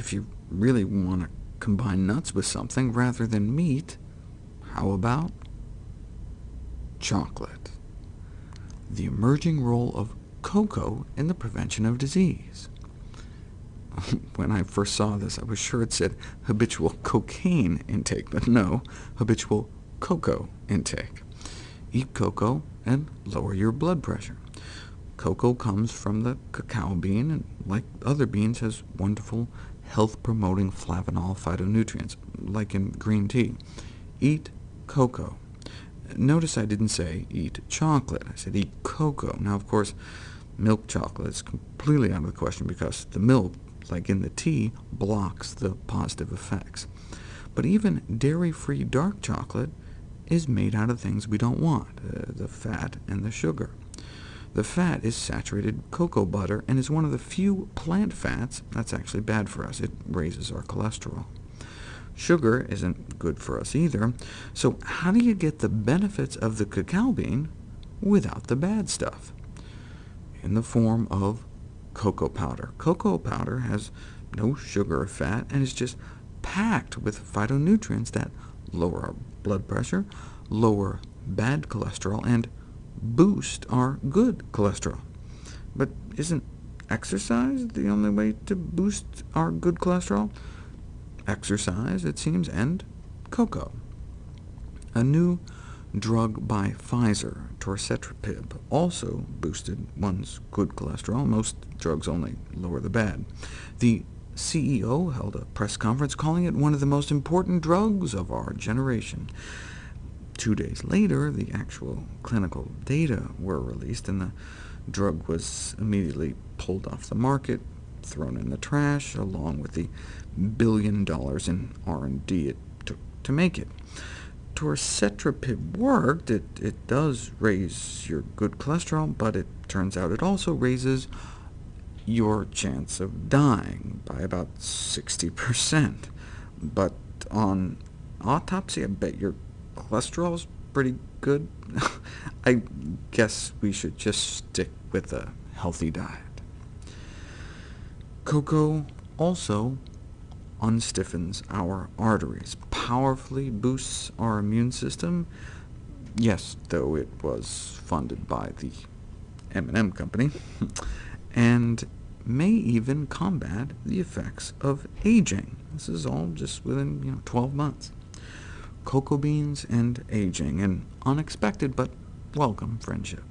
if you really want to combine nuts with something rather than meat, how about chocolate? The emerging role of cocoa in the prevention of disease. when I first saw this, I was sure it said habitual cocaine intake, but no, habitual cocoa intake. Eat cocoa and lower your blood pressure. Cocoa comes from the cacao bean, and like other beans, has wonderful health-promoting flavanol phytonutrients, like in green tea. Eat cocoa. Notice I didn't say eat chocolate. I said eat cocoa. Now, of course, milk chocolate is completely out of the question because the milk like in the tea, blocks the positive effects. But even dairy-free dark chocolate is made out of things we don't want, uh, the fat and the sugar. The fat is saturated cocoa butter, and is one of the few plant fats that's actually bad for us. It raises our cholesterol. Sugar isn't good for us either, so how do you get the benefits of the cacao bean without the bad stuff? In the form of cocoa powder. Cocoa powder has no sugar or fat, and is just packed with phytonutrients that lower our blood pressure, lower bad cholesterol, and boost our good cholesterol. But isn't exercise the only way to boost our good cholesterol? Exercise, it seems, and cocoa. A new drug by Pfizer, torcetrapib, also boosted one's good cholesterol. Most drugs only lower the bad. The CEO held a press conference calling it one of the most important drugs of our generation. Two days later, the actual clinical data were released, and the drug was immediately pulled off the market, thrown in the trash, along with the billion dollars in R&D it took to make it torcetrapib worked, it, it does raise your good cholesterol, but it turns out it also raises your chance of dying by about 60%. But on autopsy, I bet your cholesterol is pretty good. I guess we should just stick with a healthy diet. Cocoa also unstiffens our arteries, powerfully boosts our immune system. Yes, though it was funded by the M&M company, and may even combat the effects of aging. This is all just within you know, 12 months. Cocoa beans and aging, an unexpected but welcome friendship.